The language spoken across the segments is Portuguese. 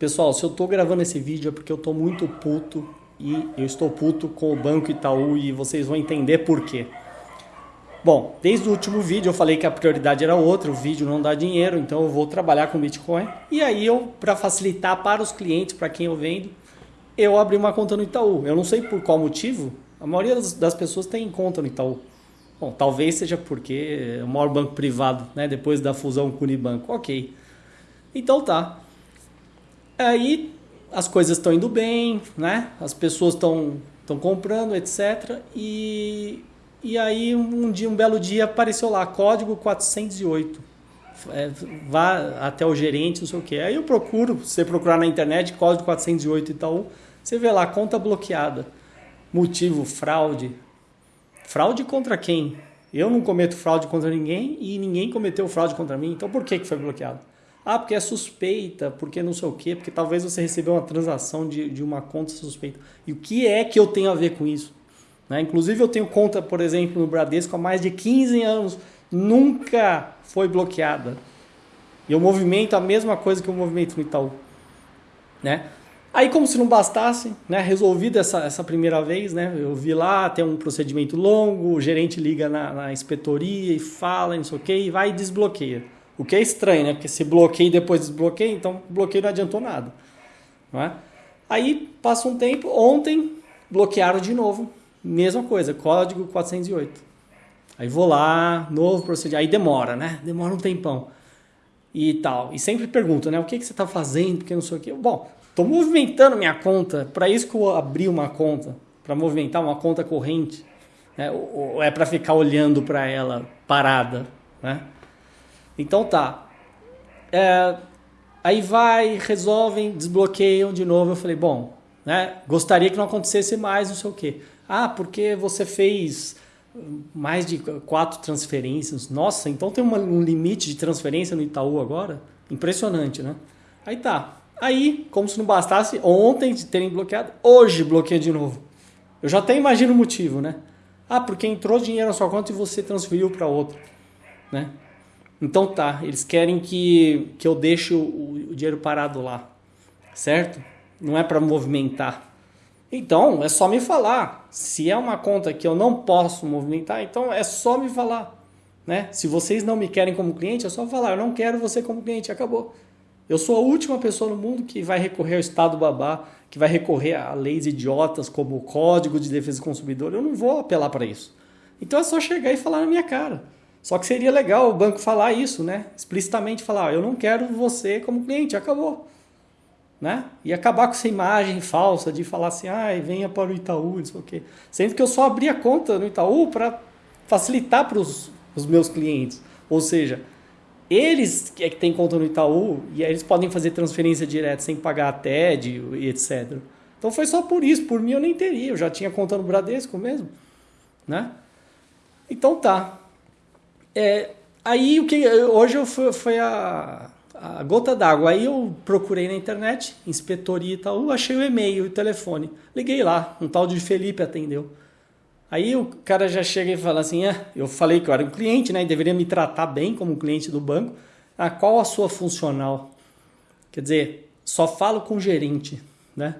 Pessoal, se eu tô gravando esse vídeo é porque eu tô muito puto e eu estou puto com o Banco Itaú e vocês vão entender por quê. Bom, desde o último vídeo eu falei que a prioridade era outra, o vídeo não dá dinheiro, então eu vou trabalhar com Bitcoin. E aí eu, para facilitar para os clientes, para quem eu vendo, eu abri uma conta no Itaú. Eu não sei por qual motivo, a maioria das, das pessoas tem conta no Itaú. Bom, talvez seja porque é o maior banco privado, né, depois da fusão com o Unibanco. Ok. Então tá. Aí as coisas estão indo bem, né? As pessoas estão estão comprando, etc. E, e aí um dia, um belo dia apareceu lá código 408. É, vá até o gerente, não sei o que. Aí eu procuro, você procurar na internet código 408 e tal, você vê lá conta bloqueada. Motivo fraude. Fraude contra quem? Eu não cometo fraude contra ninguém e ninguém cometeu fraude contra mim. Então por que que foi bloqueado? Ah, porque é suspeita, porque não sei o quê, porque talvez você recebeu uma transação de, de uma conta suspeita. E o que é que eu tenho a ver com isso? Né? Inclusive eu tenho conta, por exemplo, no Bradesco há mais de 15 anos, nunca foi bloqueada. E eu movimento a mesma coisa que eu movimento no Itaú. Né? Aí, como se não bastasse, né, resolvido essa, essa primeira vez, né, eu vi lá, tem um procedimento longo, o gerente liga na, na inspetoria e fala, não sei o que, e vai e desbloqueia. O que é estranho, né? Porque se bloqueia e depois desbloqueia, então bloqueio não adiantou nada. Não é? Aí passa um tempo, ontem bloquearam de novo, mesma coisa, código 408. Aí vou lá, novo procedimento, aí demora, né? Demora um tempão e tal. E sempre pergunto, né? O que, que você está fazendo? Porque não sei o que. Bom, estou movimentando minha conta. Para isso que eu abri uma conta, para movimentar uma conta corrente, né? ou é para ficar olhando para ela parada, né? Então tá. É, aí vai, resolvem, desbloqueiam de novo. Eu falei, bom, né, gostaria que não acontecesse mais, não sei o quê. Ah, porque você fez mais de quatro transferências. Nossa, então tem uma, um limite de transferência no Itaú agora? Impressionante, né? Aí tá. Aí, como se não bastasse, ontem terem bloqueado, hoje bloqueia de novo. Eu já até imagino o motivo, né? Ah, porque entrou dinheiro na sua conta e você transferiu para outra, né? Então tá, eles querem que, que eu deixe o, o dinheiro parado lá, certo? Não é para movimentar. Então é só me falar. Se é uma conta que eu não posso movimentar, então é só me falar. Né? Se vocês não me querem como cliente, é só falar, eu não quero você como cliente, acabou. Eu sou a última pessoa no mundo que vai recorrer ao Estado babá, que vai recorrer a leis idiotas como o Código de Defesa do Consumidor. Eu não vou apelar para isso. Então é só chegar e falar na minha cara. Só que seria legal o banco falar isso, né? Explicitamente falar, eu não quero você como cliente, acabou. Né? E acabar com essa imagem falsa de falar assim, ah, venha para o Itaú, não sei o quê. Sendo que eu só abri a conta no Itaú para facilitar para os meus clientes. Ou seja, eles é que têm conta no Itaú e eles podem fazer transferência direta sem pagar a TED e etc. Então foi só por isso, por mim eu nem teria, eu já tinha conta no Bradesco mesmo, né? Então tá, é, aí o que hoje eu fui, foi a, a gota d'água. Aí eu procurei na internet, inspetoria e tal, achei o e-mail e o telefone. Liguei lá, um tal de Felipe atendeu. Aí o cara já chega e fala assim: ah, eu falei que eu era um cliente, né? E deveria me tratar bem como cliente do banco. Ah, qual a sua funcional? Quer dizer, só falo com o gerente, né?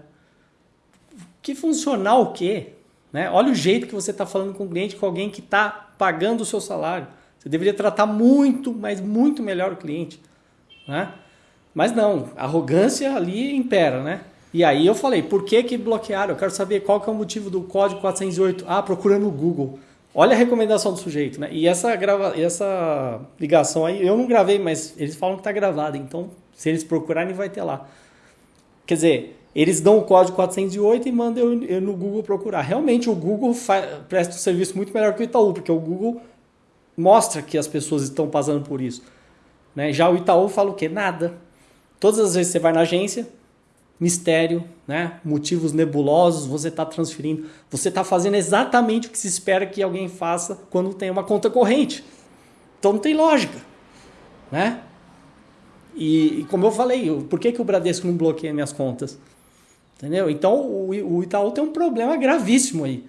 Que funcional o quê? Né? Olha o jeito que você está falando com o cliente, com alguém que está pagando o seu salário. Você deveria tratar muito, mas muito melhor o cliente. Né? Mas não, arrogância ali impera, né? E aí eu falei, por que que bloquearam? Eu quero saber qual que é o motivo do código 408. Ah, procura no Google. Olha a recomendação do sujeito, né? E essa, grava... essa ligação aí, eu não gravei, mas eles falam que está gravada. Então, se eles procurarem, vai ter lá. Quer dizer, eles dão o código 408 e mandam eu, eu no Google procurar. Realmente, o Google faz... presta um serviço muito melhor que o Itaú, porque o Google mostra que as pessoas estão passando por isso. Né? Já o Itaú fala o quê? Nada. Todas as vezes que você vai na agência, mistério, né? motivos nebulosos, você está transferindo. Você está fazendo exatamente o que se espera que alguém faça quando tem uma conta corrente. Então não tem lógica. Né? E, e como eu falei, por que, que o Bradesco não bloqueia minhas contas? Entendeu? Então o, o Itaú tem um problema gravíssimo aí.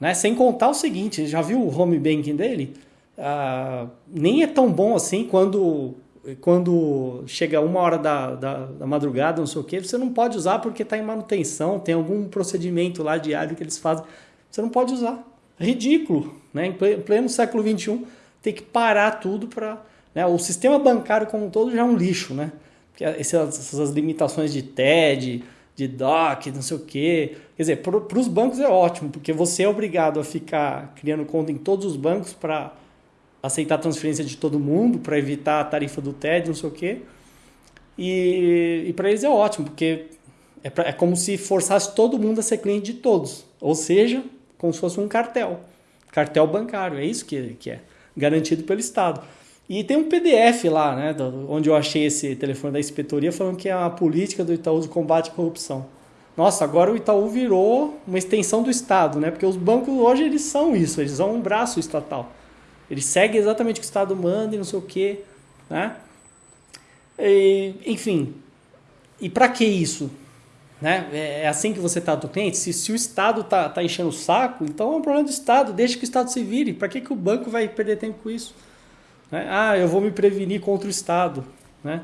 Né? Sem contar o seguinte, já viu o home banking dele? Ah, nem é tão bom assim quando quando chega uma hora da, da, da madrugada, não sei o que, você não pode usar porque está em manutenção, tem algum procedimento lá diário que eles fazem. Você não pode usar. É ridículo. Né? Em pleno século XXI, tem que parar tudo para. Né? O sistema bancário como um todo já é um lixo. Né? Porque essas, essas limitações de TED, de DOC, não sei o quê. Quer dizer, para os bancos é ótimo, porque você é obrigado a ficar criando conta em todos os bancos para aceitar a transferência de todo mundo, para evitar a tarifa do TED, não sei o quê. E, e para eles é ótimo, porque é, pra, é como se forçasse todo mundo a ser cliente de todos. Ou seja, como se fosse um cartel. Cartel bancário, é isso que, que é. Garantido pelo Estado. E tem um PDF lá, né, onde eu achei esse telefone da inspetoria falando que é a política do Itaú de combate à corrupção. Nossa, agora o Itaú virou uma extensão do Estado, né? Porque os bancos hoje eles são isso, eles são um braço estatal. Eles seguem exatamente o que o Estado manda e não sei o quê, né? E, enfim, e para que isso? Né? É, é assim que você trata o cliente? Se, se o Estado está tá enchendo o saco, então é um problema do Estado, deixa que o Estado se vire. Para que, que o banco vai perder tempo com isso? Né? Ah, eu vou me prevenir contra o Estado. Né?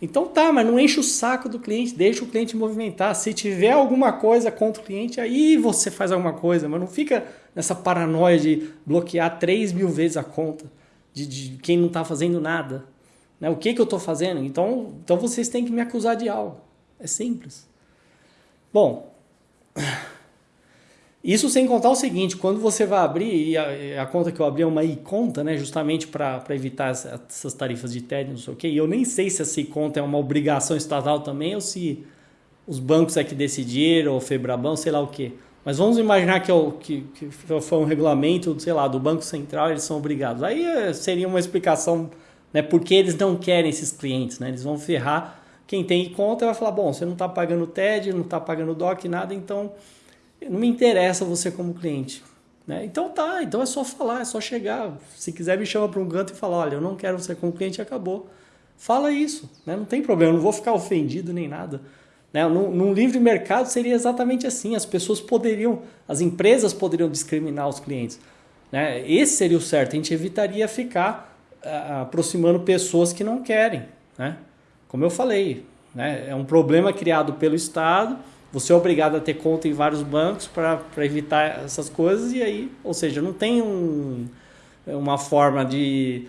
Então tá, mas não enche o saco do cliente, deixa o cliente movimentar. Se tiver alguma coisa contra o cliente, aí você faz alguma coisa, mas não fica nessa paranoia de bloquear 3 mil vezes a conta de, de quem não está fazendo nada. Né? O que, que eu estou fazendo? Então, então vocês têm que me acusar de algo. É simples. Bom, isso sem contar o seguinte, quando você vai abrir, e a, a conta que eu abri é uma e-conta, né, justamente para evitar essas tarifas de TED, não sei o quê, e eu nem sei se essa e-conta é uma obrigação estatal também, ou se os bancos é que decidiram, ou Febraban, sei lá o quê. Mas vamos imaginar que, eu, que, que foi um regulamento, sei lá, do Banco Central, eles são obrigados. Aí eh, seria uma explicação, né, porque eles não querem esses clientes, né, eles vão ferrar quem tem conta vai falar, bom, você não está pagando TED, não está pagando DOC, nada, então não me interessa você como cliente. Né? Então tá, então é só falar, é só chegar. Se quiser me chama para um canto e fala, olha, eu não quero você como cliente, acabou. Fala isso, né? não tem problema, não vou ficar ofendido nem nada. Né? Num, num livre mercado seria exatamente assim, as pessoas poderiam, as empresas poderiam discriminar os clientes. Né? Esse seria o certo, a gente evitaria ficar uh, aproximando pessoas que não querem. Né? Como eu falei, né? é um problema criado pelo Estado, você é obrigado a ter conta em vários bancos para evitar essas coisas e aí, ou seja, não tem um, uma forma de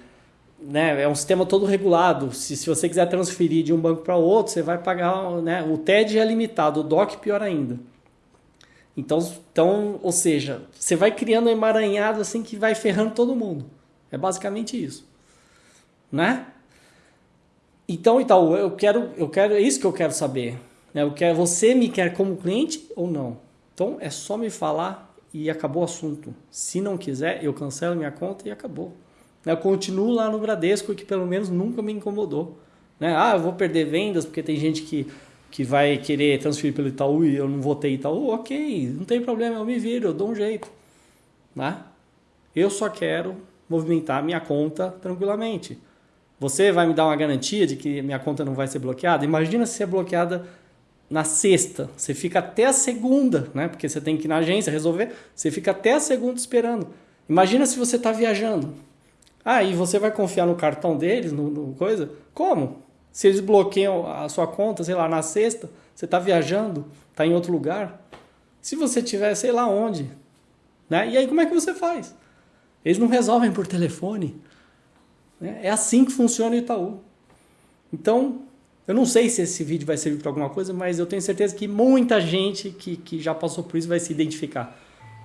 né, é um sistema todo regulado. Se, se você quiser transferir de um banco para outro, você vai pagar, né, o TED é limitado, o DOC pior ainda. Então, então, ou seja, você vai criando um emaranhado assim que vai ferrando todo mundo. É basicamente isso, né? Então, Itaú, eu quero, eu quero, é isso que eu quero saber. Né? Eu quero, você me quer como cliente ou não? Então é só me falar e acabou o assunto. Se não quiser, eu cancelo minha conta e acabou. Eu continuo lá no Bradesco, que pelo menos nunca me incomodou. Né? Ah, eu vou perder vendas porque tem gente que, que vai querer transferir pelo Itaú e eu não vou ter Itaú. Ok, não tem problema, eu me viro, eu dou um jeito. Né? Eu só quero movimentar minha conta tranquilamente. Você vai me dar uma garantia de que minha conta não vai ser bloqueada? Imagina se é bloqueada na sexta, você fica até a segunda, né? Porque você tem que ir na agência resolver, você fica até a segunda esperando. Imagina se você está viajando. Ah, e você vai confiar no cartão deles, no, no, coisa? Como? Se eles bloqueiam a sua conta, sei lá, na sexta, você está viajando, está em outro lugar. Se você tiver, sei lá onde, né? E aí como é que você faz? Eles não resolvem por telefone. Né? É assim que funciona o Itaú. Então, eu não sei se esse vídeo vai servir para alguma coisa, mas eu tenho certeza que muita gente que, que já passou por isso vai se identificar.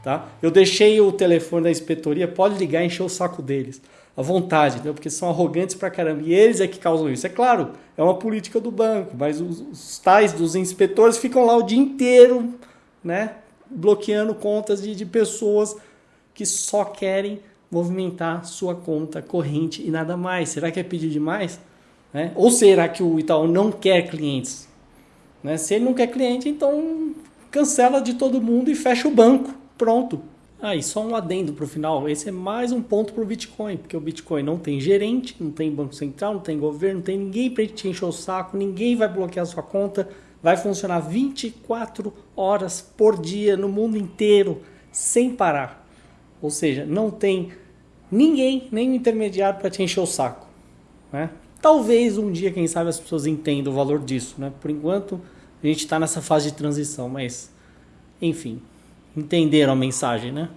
Tá? Eu deixei o telefone da inspetoria, pode ligar e encher o saco deles. À vontade, entendeu? porque são arrogantes pra caramba. E eles é que causam isso. É claro, é uma política do banco, mas os, os tais dos inspetores ficam lá o dia inteiro né, bloqueando contas de, de pessoas que só querem movimentar sua conta corrente e nada mais. Será que é pedir demais? Né? Ou será que o Itaú não quer clientes? Né? Se ele não quer cliente, então cancela de todo mundo e fecha o banco. Pronto. Aí, ah, só um adendo para o final. Esse é mais um ponto para o Bitcoin, porque o Bitcoin não tem gerente, não tem banco central, não tem governo, não tem ninguém para te encher o saco, ninguém vai bloquear sua conta. Vai funcionar 24 horas por dia no mundo inteiro, sem parar. Ou seja, não tem ninguém, nem intermediário para te encher o saco. Né? Talvez um dia, quem sabe, as pessoas entendam o valor disso, né? Por enquanto, a gente está nessa fase de transição, mas enfim, entenderam a mensagem, né?